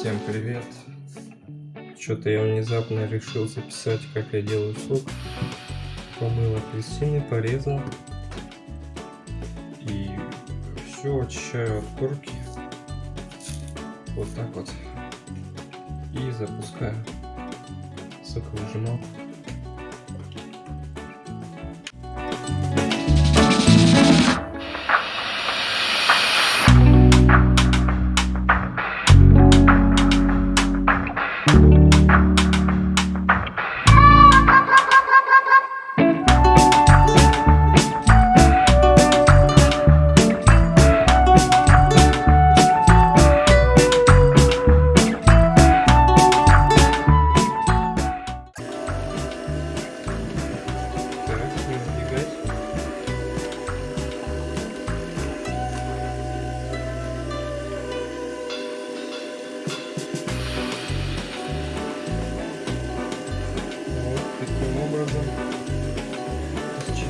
Всем привет! Что-то я внезапно решил записать, как я делаю сок. Помыл апельсины, порезал. И все очищаю от корки. Вот так вот. И запускаю соковыжималку.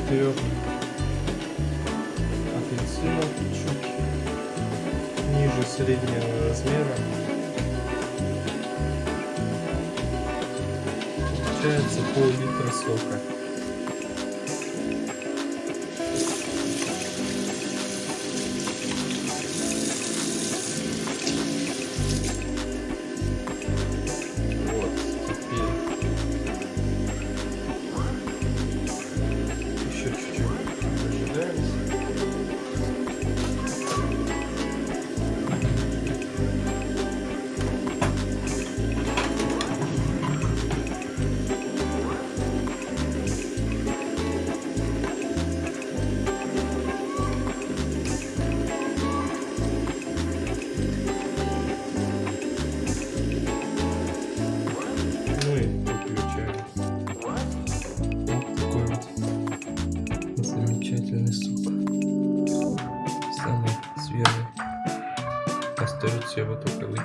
Четырех апельсинов чуть ниже среднего размера получается пол-литра сока. Свежий. Остается его только выпить.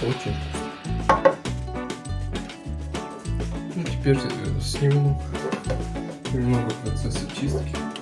Очень. Ну, теперь э, сниму немного процесса чистки.